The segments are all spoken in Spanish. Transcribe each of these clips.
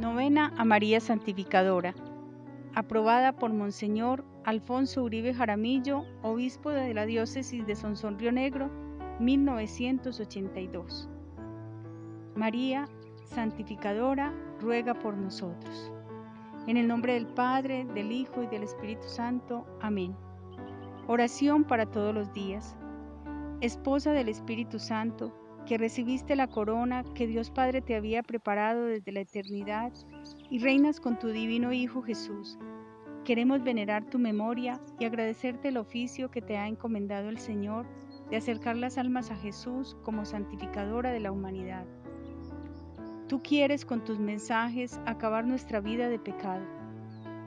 Novena a María Santificadora. Aprobada por Monseñor Alfonso Uribe Jaramillo, obispo de la diócesis de Sonsón Río Negro, 1982. María Santificadora, ruega por nosotros. En el nombre del Padre, del Hijo y del Espíritu Santo. Amén. Oración para todos los días. Esposa del Espíritu Santo, que recibiste la corona que Dios Padre te había preparado desde la eternidad y reinas con tu divino Hijo Jesús. Queremos venerar tu memoria y agradecerte el oficio que te ha encomendado el Señor de acercar las almas a Jesús como santificadora de la humanidad. Tú quieres con tus mensajes acabar nuestra vida de pecado.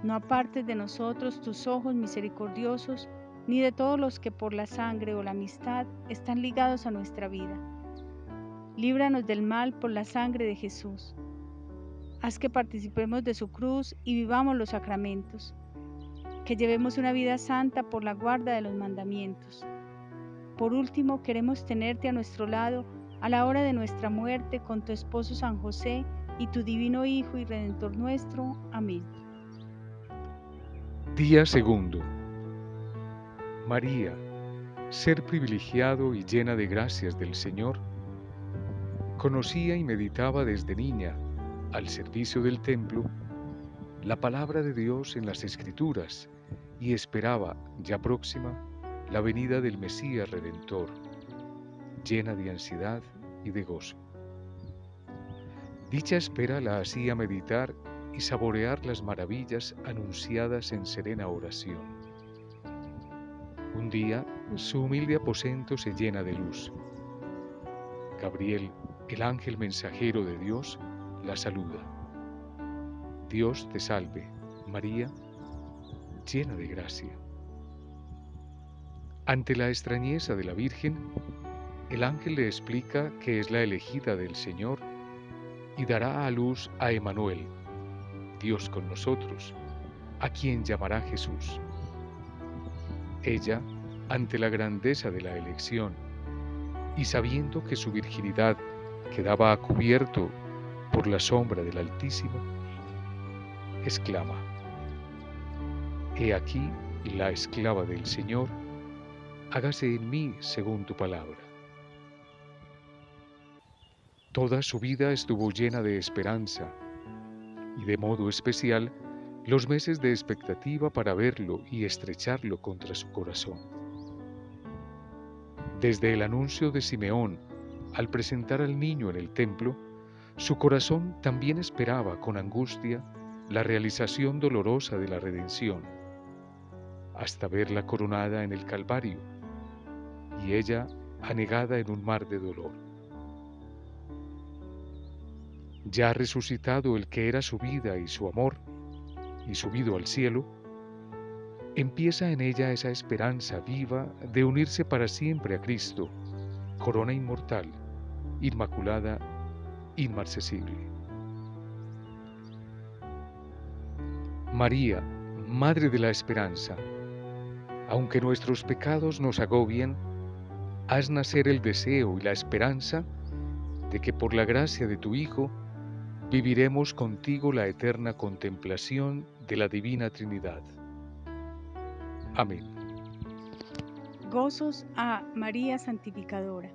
No apartes de nosotros tus ojos misericordiosos, ni de todos los que por la sangre o la amistad están ligados a nuestra vida líbranos del mal por la sangre de Jesús. Haz que participemos de su cruz y vivamos los sacramentos, que llevemos una vida santa por la guarda de los mandamientos. Por último, queremos tenerte a nuestro lado a la hora de nuestra muerte con tu esposo San José y tu divino Hijo y Redentor nuestro. Amén. Día segundo. María, ser privilegiado y llena de gracias del Señor, Conocía y meditaba desde niña, al servicio del templo, la palabra de Dios en las Escrituras y esperaba, ya próxima, la venida del Mesías Redentor, llena de ansiedad y de gozo. Dicha espera la hacía meditar y saborear las maravillas anunciadas en serena oración. Un día, su humilde aposento se llena de luz. Gabriel, el ángel mensajero de Dios la saluda. Dios te salve, María, llena de gracia. Ante la extrañeza de la Virgen, el ángel le explica que es la elegida del Señor y dará a luz a Emanuel, Dios con nosotros, a quien llamará Jesús. Ella, ante la grandeza de la elección y sabiendo que su virginidad quedaba cubierto por la sombra del Altísimo, exclama, He aquí la esclava del Señor, hágase en mí según tu palabra. Toda su vida estuvo llena de esperanza y de modo especial los meses de expectativa para verlo y estrecharlo contra su corazón. Desde el anuncio de Simeón al presentar al niño en el templo, su corazón también esperaba con angustia la realización dolorosa de la redención, hasta verla coronada en el Calvario y ella anegada en un mar de dolor. Ya resucitado el que era su vida y su amor, y subido al cielo, empieza en ella esa esperanza viva de unirse para siempre a Cristo, corona inmortal, inmaculada, inmarcesible. María, Madre de la Esperanza, aunque nuestros pecados nos agobien, haz nacer el deseo y la esperanza de que por la gracia de tu Hijo viviremos contigo la eterna contemplación de la Divina Trinidad. Amén. Gozos a María Santificadora.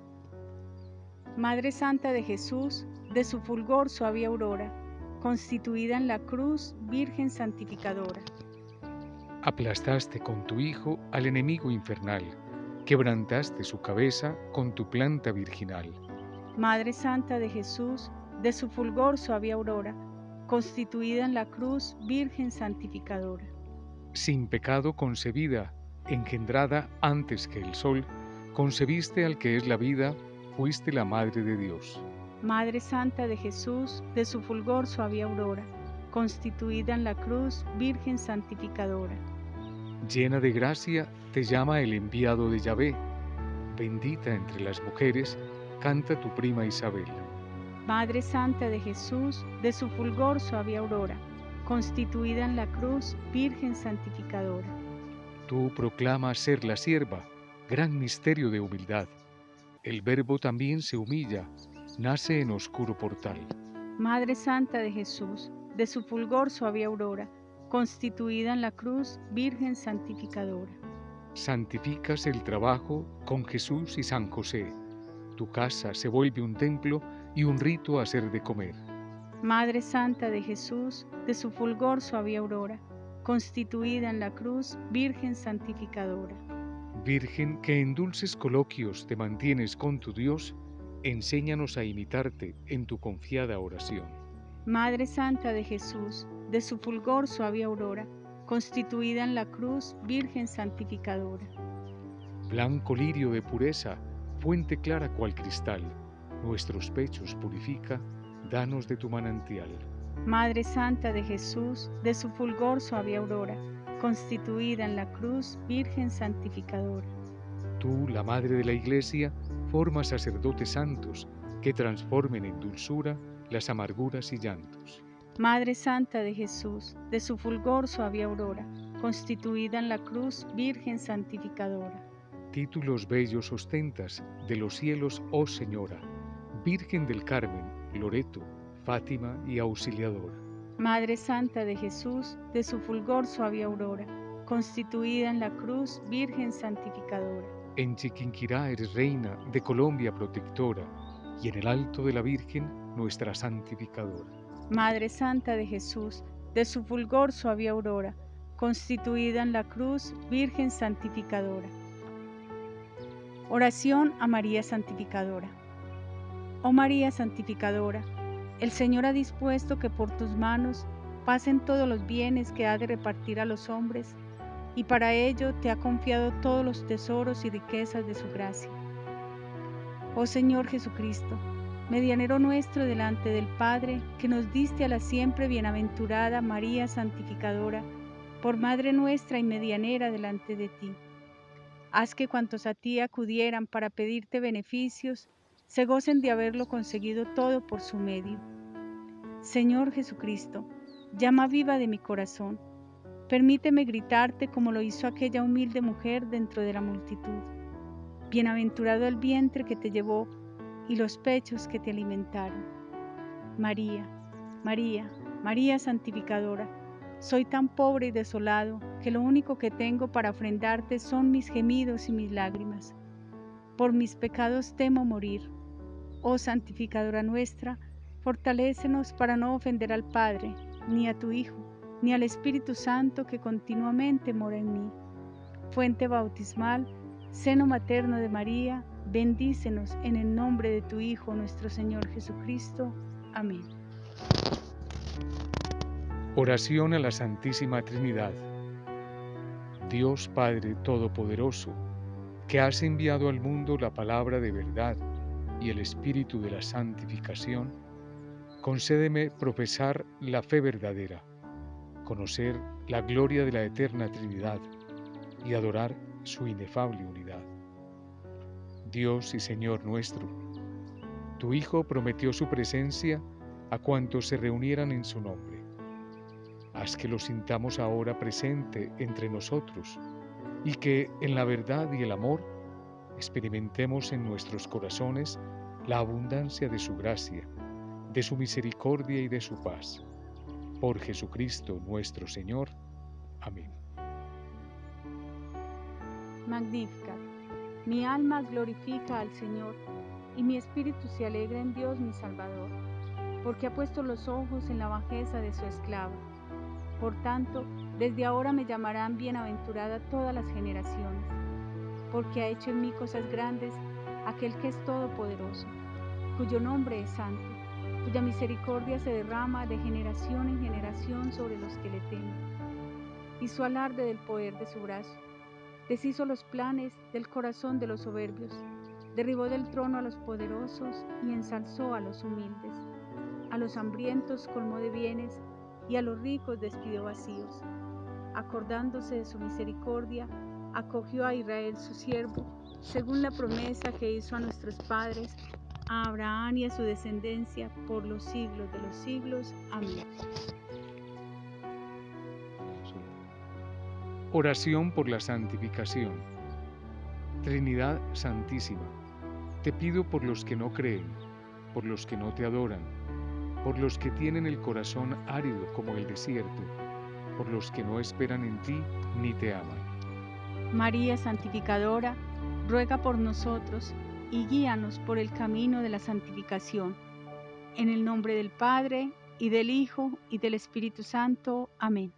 Madre Santa de Jesús, de su fulgor suave aurora, constituida en la cruz, Virgen Santificadora. Aplastaste con tu Hijo al enemigo infernal, quebrantaste su cabeza con tu planta virginal. Madre Santa de Jesús, de su fulgor suave aurora, constituida en la cruz, Virgen Santificadora. Sin pecado concebida, engendrada antes que el sol, concebiste al que es la vida, fuiste la Madre de Dios. Madre Santa de Jesús, de su fulgor suave aurora, constituida en la cruz, Virgen Santificadora. Llena de gracia, te llama el enviado de Yahvé. Bendita entre las mujeres, canta tu prima Isabel. Madre Santa de Jesús, de su fulgor suave aurora, constituida en la cruz, Virgen Santificadora. Tú proclamas ser la sierva, gran misterio de humildad el Verbo también se humilla, nace en oscuro portal. Madre Santa de Jesús, de su fulgor suave aurora, constituida en la cruz, Virgen santificadora. Santificas el trabajo con Jesús y San José. Tu casa se vuelve un templo y un rito a hacer de comer. Madre Santa de Jesús, de su fulgor suave aurora, constituida en la cruz, Virgen santificadora. Virgen que en dulces coloquios te mantienes con tu Dios, enséñanos a imitarte en tu confiada oración. Madre Santa de Jesús, de su fulgor suave aurora, constituida en la cruz, Virgen santificadora. Blanco lirio de pureza, fuente clara cual cristal, nuestros pechos purifica, danos de tu manantial. Madre Santa de Jesús, de su fulgor suave aurora, constituida en la cruz, Virgen santificadora. Tú, la Madre de la Iglesia, formas sacerdotes santos que transformen en dulzura las amarguras y llantos. Madre Santa de Jesús, de su fulgor suave aurora, constituida en la cruz, Virgen santificadora. Títulos bellos ostentas de los cielos, oh Señora, Virgen del Carmen, Loreto, Fátima y Auxiliadora. Madre Santa de Jesús, de su fulgor suave aurora, constituida en la cruz, Virgen santificadora. En Chiquinquirá eres reina de Colombia protectora, y en el alto de la Virgen, nuestra santificadora. Madre Santa de Jesús, de su fulgor suave aurora, constituida en la cruz, Virgen santificadora. Oración a María Santificadora. Oh María Santificadora, el Señor ha dispuesto que por tus manos pasen todos los bienes que ha de repartir a los hombres, y para ello te ha confiado todos los tesoros y riquezas de su gracia. Oh Señor Jesucristo, medianero nuestro delante del Padre, que nos diste a la siempre bienaventurada María Santificadora, por Madre nuestra y medianera delante de ti. Haz que cuantos a ti acudieran para pedirte beneficios, se gocen de haberlo conseguido todo por su medio. Señor Jesucristo, llama viva de mi corazón, permíteme gritarte como lo hizo aquella humilde mujer dentro de la multitud. Bienaventurado el vientre que te llevó y los pechos que te alimentaron. María, María, María santificadora, soy tan pobre y desolado que lo único que tengo para ofrendarte son mis gemidos y mis lágrimas. Por mis pecados temo morir. Oh santificadora nuestra, fortalécenos para no ofender al Padre, ni a tu Hijo, ni al Espíritu Santo que continuamente mora en mí. Fuente bautismal, seno materno de María, Bendícenos en el nombre de tu Hijo, nuestro Señor Jesucristo. Amén. Oración a la Santísima Trinidad. Dios Padre Todopoderoso, que has enviado al mundo la palabra de verdad y el Espíritu de la santificación, concédeme profesar la fe verdadera, conocer la gloria de la eterna Trinidad y adorar su inefable unidad. Dios y Señor nuestro. Tu Hijo prometió su presencia a cuantos se reunieran en su nombre. Haz que lo sintamos ahora presente entre nosotros y que en la verdad y el amor experimentemos en nuestros corazones la abundancia de su gracia, de su misericordia y de su paz. Por Jesucristo nuestro Señor. Amén. Magnífica. Mi alma glorifica al Señor y mi espíritu se alegra en Dios mi Salvador, porque ha puesto los ojos en la bajeza de su esclava. Por tanto, desde ahora me llamarán bienaventurada todas las generaciones, porque ha hecho en mí cosas grandes aquel que es todopoderoso, cuyo nombre es santo, cuya misericordia se derrama de generación en generación sobre los que le temen. Hizo alarde del poder de su brazo deshizo los planes del corazón de los soberbios, derribó del trono a los poderosos y ensalzó a los humildes. A los hambrientos colmó de bienes y a los ricos despidió vacíos. Acordándose de su misericordia, acogió a Israel su siervo, según la promesa que hizo a nuestros padres, a Abraham y a su descendencia por los siglos de los siglos. Amén. Oración por la santificación. Trinidad Santísima, te pido por los que no creen, por los que no te adoran, por los que tienen el corazón árido como el desierto, por los que no esperan en ti ni te aman. María Santificadora, ruega por nosotros y guíanos por el camino de la santificación. En el nombre del Padre, y del Hijo, y del Espíritu Santo. Amén.